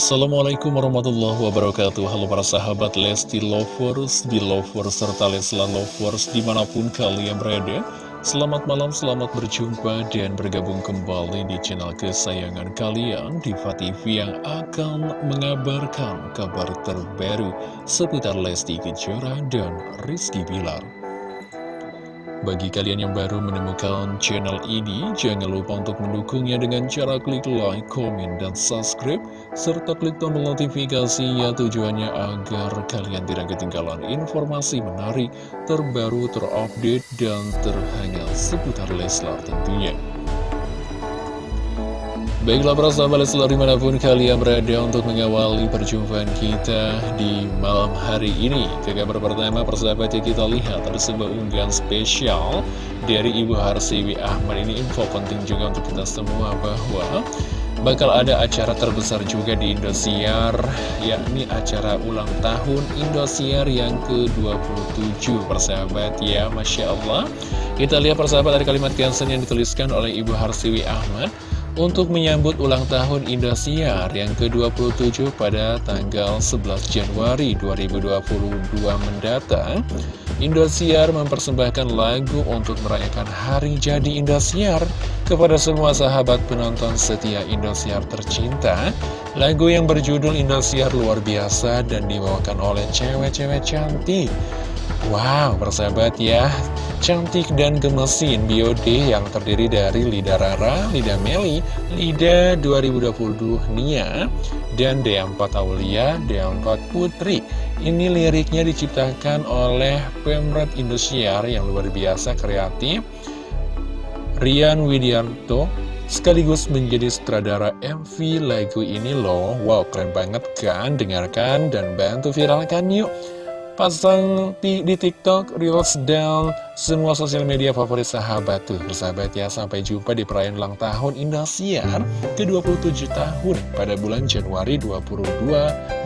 Assalamualaikum warahmatullahi wabarakatuh. Halo para sahabat Lesti Lovers, Belovers, serta Lesla Lovers di mana pun kalian berada. Selamat malam, selamat berjumpa dan bergabung kembali di channel kesayangan kalian Diva TV yang akan mengabarkan kabar terbaru seputar Lesti Kejora dan Rizky Bilar bagi kalian yang baru menemukan channel ini, jangan lupa untuk mendukungnya dengan cara klik like, komen, dan subscribe, serta klik tombol notifikasinya tujuannya agar kalian tidak ketinggalan informasi menarik, terbaru, terupdate, dan terhangat seputar Leslar tentunya. Baiklah para sahabat selalu di mana pun kalian berada untuk mengawali perjumpaan kita di malam hari ini. Ke kabar pertama persahabat ya kita lihat ada sebuah unggahan spesial dari Ibu Harsiwi Ahmad. Ini info penting juga untuk kita semua bahwa bakal ada acara terbesar juga di Indosiar Yakni acara ulang tahun Indosiar yang ke-27 persahabat ya Masya Allah. Kita lihat persahabat dari kalimat caption yang dituliskan oleh Ibu Harsiwi Ahmad untuk menyambut ulang tahun Indosiar yang ke-27 pada tanggal 11 Januari 2022 mendatang, Indosiar mempersembahkan lagu untuk merayakan hari jadi Indosiar kepada semua sahabat penonton setia Indosiar tercinta. Lagu yang berjudul Indosiar luar biasa dan dibawakan oleh cewek-cewek cantik. Wow, persahabat ya, cantik dan gemesin Biode yang terdiri dari Lida Rara, Lida Meli, Lida 2022 Nia, dan D4 Aulia, D4 Putri. Ini liriknya diciptakan oleh Pemret Indosiar yang luar biasa kreatif. Rian Widianto sekaligus menjadi sutradara MV lagu ini loh. Wow, keren banget kan? Dengarkan dan bantu viralkan yuk. Pasang di, TikTok, Reels, dan semua sosial media favorit sahabat tuh. Bersahabat ya, sampai jumpa di perayaan ulang tahun Indosiar ke-27 tahun pada bulan Januari 22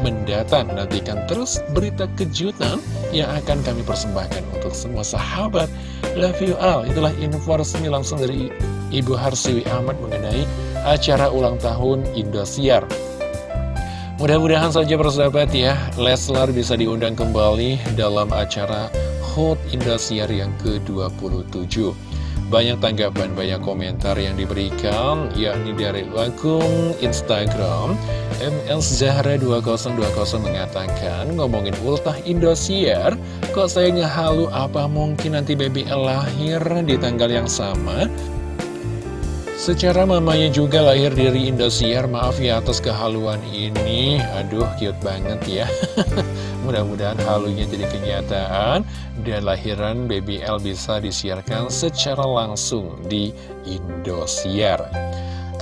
mendatang. Nantikan terus berita kejutan yang akan kami persembahkan untuk semua sahabat. Love you all, itulah info resmi langsung dari Ibu Harsiwi Ahmad mengenai acara ulang tahun Indosiar Mudah-mudahan saja persahabat ya, Leslar bisa diundang kembali dalam acara Hot Indosiar yang ke-27. Banyak tanggapan, banyak komentar yang diberikan, yakni dari akun Instagram MS Zahra 2020 mengatakan, ngomongin ultah Indosiar, kok saya ngehalu apa mungkin nanti BBL lahir di tanggal yang sama? Secara mamanya juga lahir dari Indosiar, maaf ya atas kehaluan ini. Aduh, cute banget ya. Mudah-mudahan halunya jadi kenyataan dan lahiran BBL bisa disiarkan secara langsung di Indosiar.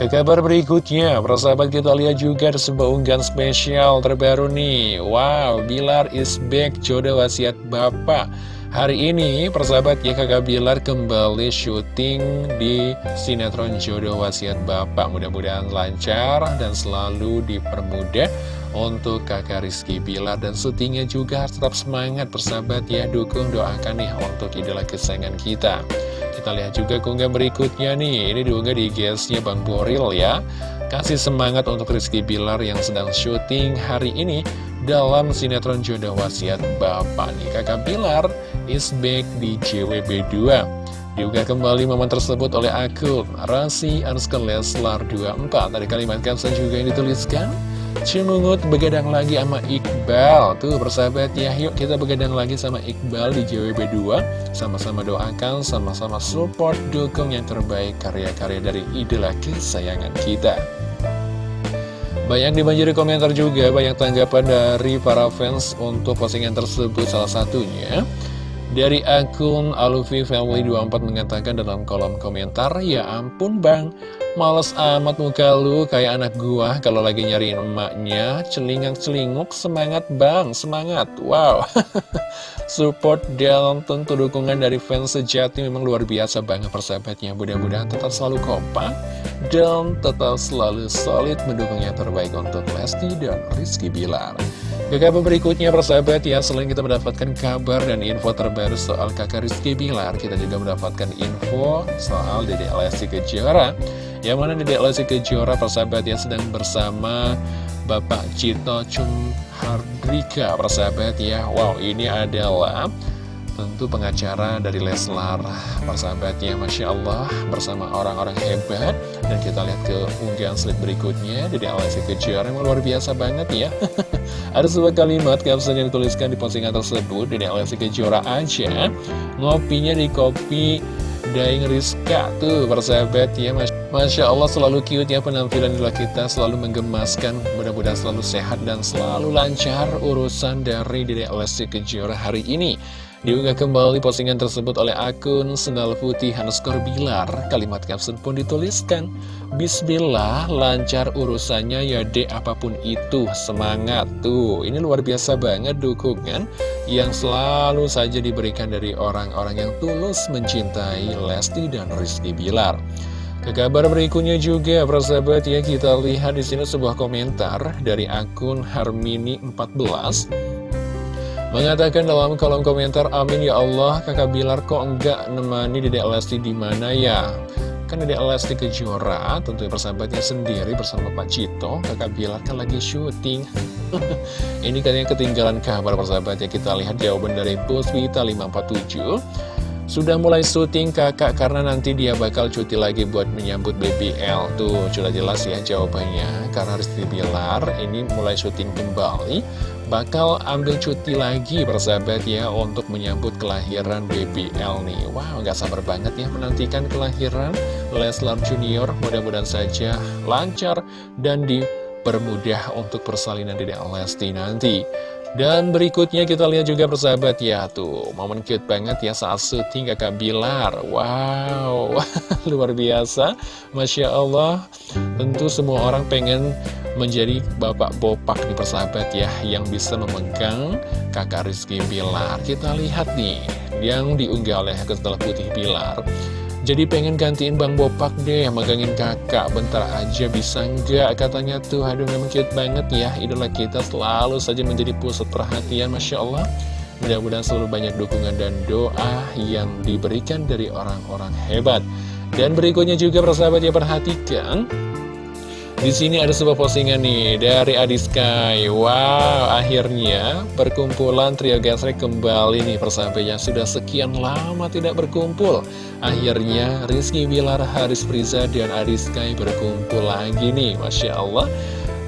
Ke kabar berikutnya, persahabat kita lihat juga ada sebuah unggahan spesial terbaru nih. Wow, Bilar is back, jodoh wasiat Bapak. Hari ini persahabat ya kakak Bilar kembali syuting di sinetron Jodoh Wasiat Bapak. Mudah-mudahan lancar dan selalu dipermudah untuk kakak Rizky Bilar Dan syutingnya juga. Tetap semangat persahabat ya. Dukung doakan nih untuk idola kesayangan kita. Kita lihat juga keunggah berikutnya nih. Ini diunggah di GS-nya Bang Boril ya. Kasih semangat untuk Rizky Bilar yang sedang syuting hari ini dalam sinetron Jodoh Wasiat Bapak nih. Kakak Pilar is back di JWB2 Diunggah kembali momen tersebut oleh akun Rasi Anuskar Leslar 24 Dari kalimat caption juga yang dituliskan Cimungut begadang lagi sama Iqbal. Tuh persahabat ya Yuk kita begadang lagi sama Iqbal di JWB2 Sama-sama doakan, sama-sama support Dukung yang terbaik karya-karya dari idola kesayangan kita. Banyak dibanjiri komentar juga, banyak tanggapan dari para fans untuk postingan tersebut. Salah satunya. Dari akun Alufi Family 24 mengatakan dalam kolom komentar, Ya ampun bang, males amat muka lu kayak anak gua kalau lagi nyariin emaknya, celingak-celinguk, semangat bang, semangat, wow. Support dan tentu dukungan dari fans sejati memang luar biasa banget persahabatnya. Mudah-mudahan tetap selalu kompak dan tetap selalu solid mendukung yang terbaik untuk Lesti dan Rizky Bilar. Ke kabar berikutnya persahabat ya, selain kita mendapatkan kabar dan info terbaru soal kakak Rizky Bilar, kita juga mendapatkan info soal Dede Lesti Kejora. Yang mana Dede Lesti Kejora persahabat ya sedang bersama Bapak Cito Chung Hardrika persahabat ya Wow ini adalah tentu pengacara dari Leslar persahabatnya Masya Allah bersama orang-orang hebat. Dan kita lihat ke unggahan slide berikutnya dari Alessi Kejora yang luar biasa banget ya. Ada sebuah kalimat caption yang dituliskan di postingan tersebut dari Alessi Kejora aja. Ngopinya di kopi Daing Rizka tuh persahabat ya Masya Allah selalu cute ya penampilan idola kita selalu menggemaskan. Mudah-mudahan selalu sehat dan selalu lancar urusan dari Dede Lesti Kejora hari ini Diunggah kembali postingan tersebut oleh akun Sendal Putih underscore Bilar. Kalimat caption pun dituliskan, Bismillah, lancar urusannya ya dek apa pun itu, semangat. Tuh, ini luar biasa banget dukungan yang selalu saja diberikan dari orang-orang yang tulus mencintai Lesti dan Rizky Bilar. Ke kabar berikutnya juga, persahabat ya, kita lihat di sini sebuah komentar dari akun Harmini 14 Mengatakan dalam kolom komentar, Amin ya Allah, kakak Bilar kok enggak nemani Dedek Lesti di mana ya? Kan Dedek Lesti Kejora, tentunya persahabatnya sendiri bersama Pak Cito, kakak Bilar kan lagi syuting. Ini katanya ketinggalan kabar persahabatnya, kita lihat jawaban dari Puswita 547. Sudah mulai syuting kakak karena nanti dia bakal cuti lagi buat menyambut BBL Tuh sudah jelas ya jawabannya Karena Rizky Bilar ini mulai syuting kembali Bakal ambil cuti lagi persahabat ya Untuk menyambut kelahiran BBL nih. Wow gak sabar banget ya menantikan kelahiran Leslar Junior. Mudah-mudahan saja lancar dan dipermudah untuk persalinan Dede Lesti nanti. Dan berikutnya kita lihat juga persahabat ya Tuh momen cute banget ya saat syuting kakak Bilar Wow luar biasa. Masya Allah Tentu semua orang pengen menjadi bapak bopak nih persahabat ya Yang bisa memegang kakak Rizky Bilar Kita lihat nih yang diunggah oleh Kesetelah Putih Bilar jadi pengen gantiin Bang Bopak deh, megangin kakak, bentar aja bisa nggak? Katanya tuh, aduh memang cute banget ya, idola kita selalu saja menjadi pusat perhatian, Masya Allah. Mudah-mudahan selalu banyak dukungan dan doa yang diberikan dari orang-orang hebat. Dan berikutnya juga persahabat ya perhatikan di sini ada sebuah postingan nih dari Adi Sky. Wow, akhirnya perkumpulan trio Gasrek kembali nih persahabatnya. Sudah sekian lama tidak berkumpul. Akhirnya Rizky Bilar, Haris Priza, dan Adi Sky berkumpul lagi nih. Masya Allah.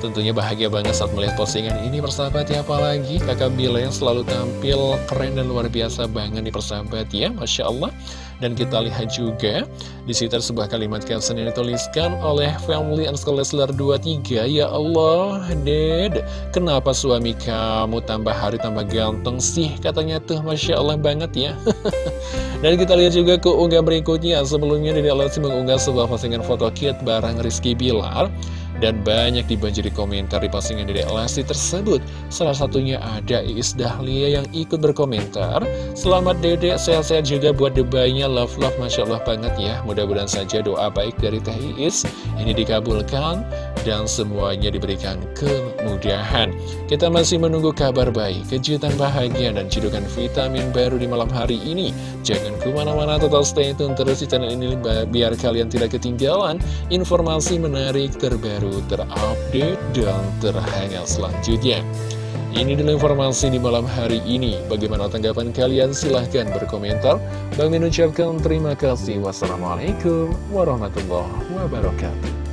Tentunya bahagia banget saat melihat postingan ini persahabat ya. Apalagi kakak Bila yang selalu tampil keren dan luar biasa banget nih persahabat ya. Masya Allah. Dan kita lihat juga di situ sebuah kalimat caption yang dituliskan oleh Family and Leslar 23 Ya Allah, Ded Kenapa suami kamu tambah hari tambah ganteng sih? Katanya tuh Masya Allah banget ya. Dan kita lihat juga ke unggah berikutnya. Sebelumnya Dede Lesti mengunggah sebuah postingan foto cute bareng Rizky Bilar dan banyak dibanjiri komentar di postingan Dedek Lesti tersebut. Salah satunya ada Iis Dahlia yang ikut berkomentar Selamat Dedek, sehat-sehat juga buat debaynya Love-love, Masya Allah banget ya. Mudah-mudahan saja doa baik dari Teh Iis. Ini dikabulkan dan semuanya diberikan kemudahan Kita masih menunggu kabar baik, kejutan bahagia dan cidukan vitamin baru di malam hari ini Jangan ke mana-mana total stay tune terus di channel ini Biar kalian tidak ketinggalan informasi menarik terbaru terupdate, dan terhangat selanjutnya. Ini dulu informasi di malam hari ini. Bagaimana tanggapan kalian? Silahkan berkomentar. Bang Min ucapkan terima kasih. Wassalamualaikum warahmatullahi wabarakatuh.